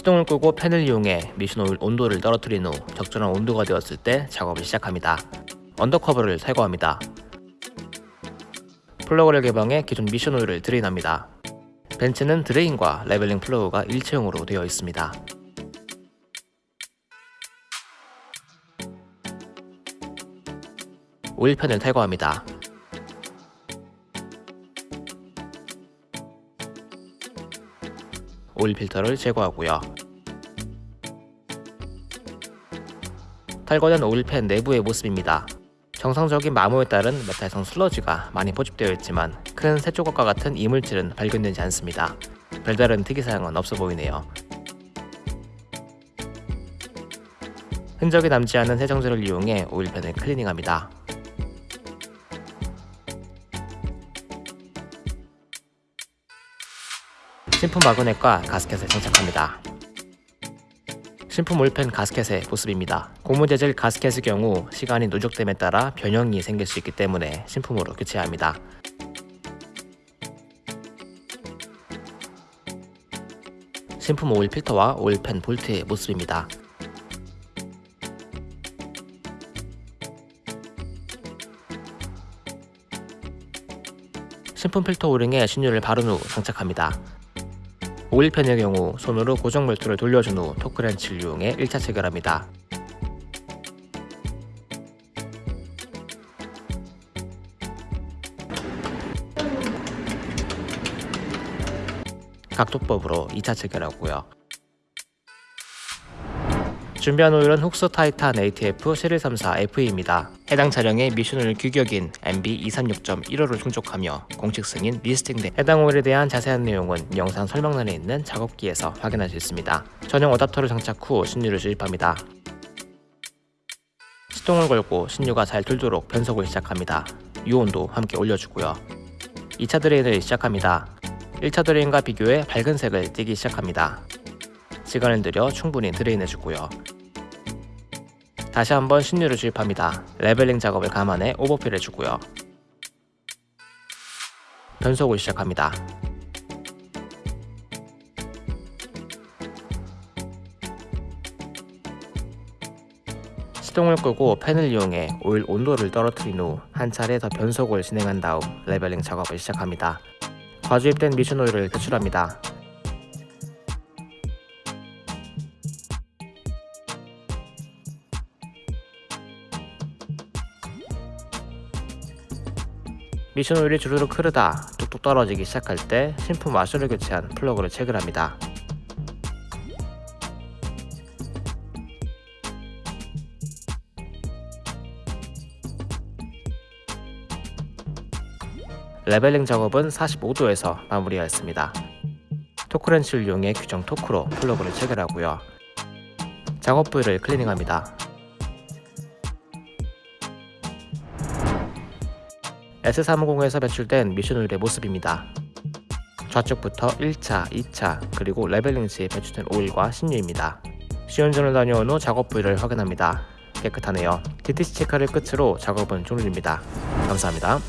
시동을 끄고 팬을 이용해 미션 오일 온도를 떨어뜨린 후 적절한 온도가 되었을 때 작업을 시작합니다. undercover를 탈거합니다. 플러그를 개방해 기존 미션 오일을 drain합니다. 벤츠는 drain과 leveling 플러그가 일체형으로 되어 있습니다. 오일팬을 탈거합니다. 오일 필터를 제거하고요. 탈거된 오일팬 내부의 모습입니다. 정상적인 마모에 따른 메탈성 슬러지가 많이 포집되어 있지만 큰 새조각과 같은 이물질은 발견되지 않습니다. 별다른 특이사항은 없어 보이네요. 흔적이 남지 않은 세정제를 이용해 오일팬을 클리닝합니다. 신품 마그넷과 가스켓을 장착합니다. 신품 올펜 가스켓의 모습입니다. 고무 재질 가스켓의 경우 시간이 누적됨에 따라 변형이 생길 수 있기 때문에 신품으로 교체해야 합니다. 신품 오일 필터와 오일펜 볼트의 모습입니다. 신품 필터 O-ring에 신유를 바른 후 장착합니다. 오일팬의 경우 손으로 고정 볼트를 돌려준 후 토크렌치를 이용해 1차 체결합니다. 각도법으로 2차 체결하고요. 준비한 오일은 Fuchs Titan ATF 7134 FE입니다. 해당 차량의 미션 오일 규격인 MB236.15를 충족하며 공식 승인 listing 된 해당 오일에 대한 자세한 내용은 영상 설명란에 있는 작업기에서 확인할 수 있습니다. 전용 어답터를 장착 후 신유를 주입합니다. 시동을 걸고 신유가 잘 돌도록 변속을 시작합니다. 유온도 함께 올려주고요. 2차 drain을 시작합니다. 1차 drain과 비교해 밝은 색을 띠기 시작합니다. 시간을 들여 충분히 drain해주고요. 다시 한번 신유를 주입합니다. leveling 작업을 감안해 overfill 해주고요. 변속을 시작합니다. 시동을 끄고 팬을 이용해 오일 온도를 떨어뜨린 후 한 차례 더 변속을 진행한 다음 leveling 작업을 시작합니다. 과주입된 미션 오일을 배출합니다. 미션 오일이 주르륵 흐르다 뚝뚝 떨어지기 시작할 때 신품 와셔를 교체한 플러그를 체결합니다. leveling 작업은 45도에서 마무리하였습니다. 토크렌치를 이용해 규정 토크로 플러그를 체결하고요. 작업 부위를 클리닝합니다. S350에서 배출된 미션 오일의 모습입니다. 좌측부터 1차, 2차, 그리고 leveling 시에 배출된 오일과 신유입니다. 시운전을 다녀온 후 작업 부위를 확인합니다. 깨끗하네요. DTC 체크를 끝으로 작업은 종료됩니다. 감사합니다.